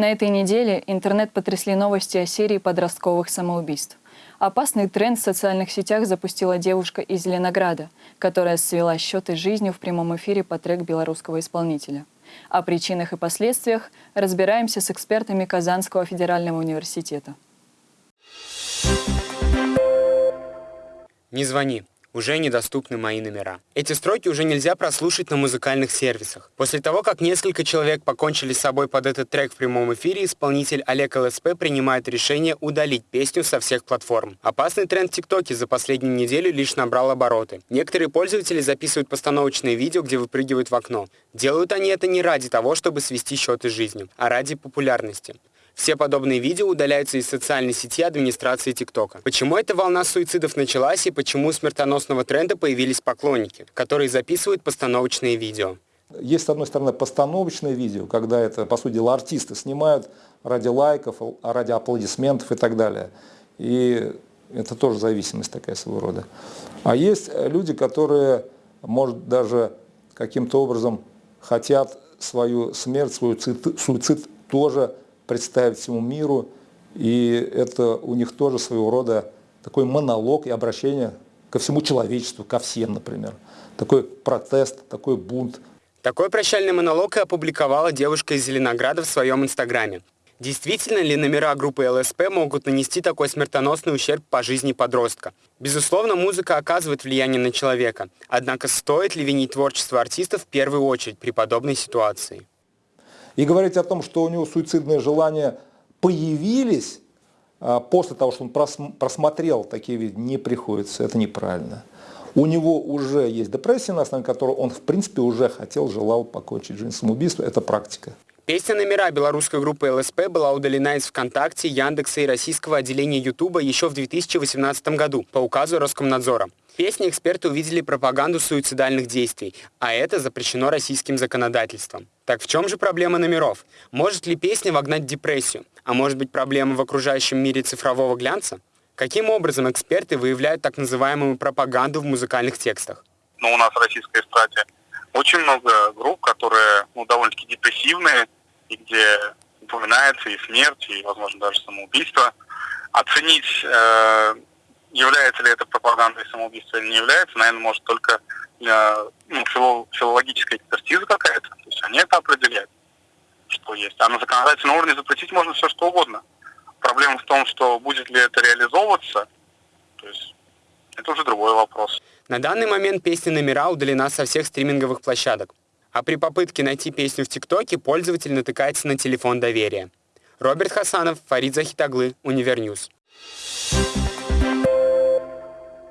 На этой неделе интернет потрясли новости о серии подростковых самоубийств. Опасный тренд в социальных сетях запустила девушка из Зеленограда, которая свела счеты жизнью в прямом эфире по трек белорусского исполнителя. О причинах и последствиях разбираемся с экспертами Казанского федерального университета. Не звони уже недоступны мои номера. Эти строки уже нельзя прослушать на музыкальных сервисах. После того, как несколько человек покончили с собой под этот трек в прямом эфире, исполнитель Олег ЛСП принимает решение удалить песню со всех платформ. Опасный тренд в ТикТоке за последнюю неделю лишь набрал обороты. Некоторые пользователи записывают постановочные видео, где выпрыгивают в окно. Делают они это не ради того, чтобы свести счеты с жизнью, а ради популярности. Все подобные видео удаляются из социальной сети администрации ТикТока. Почему эта волна суицидов началась и почему у смертоносного тренда появились поклонники, которые записывают постановочные видео? Есть, с одной стороны, постановочные видео, когда это, по сути дела, артисты снимают ради лайков, ради аплодисментов и так далее. И это тоже зависимость такая своего рода. А есть люди, которые, может, даже каким-то образом хотят свою смерть, свой суицид тоже представить всему миру. И это у них тоже своего рода такой монолог и обращение ко всему человечеству, ко всем, например. Такой протест, такой бунт. Такой прощальный монолог и опубликовала девушка из Зеленограда в своем инстаграме. Действительно ли номера группы ЛСП могут нанести такой смертоносный ущерб по жизни подростка? Безусловно, музыка оказывает влияние на человека. Однако стоит ли винить творчество артистов в первую очередь при подобной ситуации? И говорить о том, что у него суицидные желания появились а, после того, что он просмотрел такие видео, не приходится. Это неправильно. У него уже есть депрессия, на основе которой он, в принципе, уже хотел, желал покончить жизнь самоубийством. Это практика. Песня номера белорусской группы ЛСП была удалена из ВКонтакте, Яндекса и российского отделения Ютуба еще в 2018 году по указу Роскомнадзора. В песне эксперты увидели пропаганду суицидальных действий, а это запрещено российским законодательством. Так в чем же проблема номеров? Может ли песня вогнать депрессию? А может быть проблема в окружающем мире цифрового глянца? Каким образом эксперты выявляют так называемую пропаганду в музыкальных текстах? Ну, у нас в российской эстраде очень много групп, которые ну, довольно-таки депрессивные, и где упоминается и смерть, и, возможно, даже самоубийство. Оценить, э, является ли это пропагандой самоубийства или не является, наверное, может только э, ну, филологическая экспертиза какая-то. То есть они это определяют, что есть. А на законодательном уровне запретить можно все, что угодно. Проблема в том, что будет ли это реализовываться, то есть это уже другой вопрос. На данный момент песня «Номера» удалена со всех стриминговых площадок. А при попытке найти песню в ТикТоке пользователь натыкается на телефон доверия. Роберт Хасанов, Фарид Захитаглы, Univer News. Thank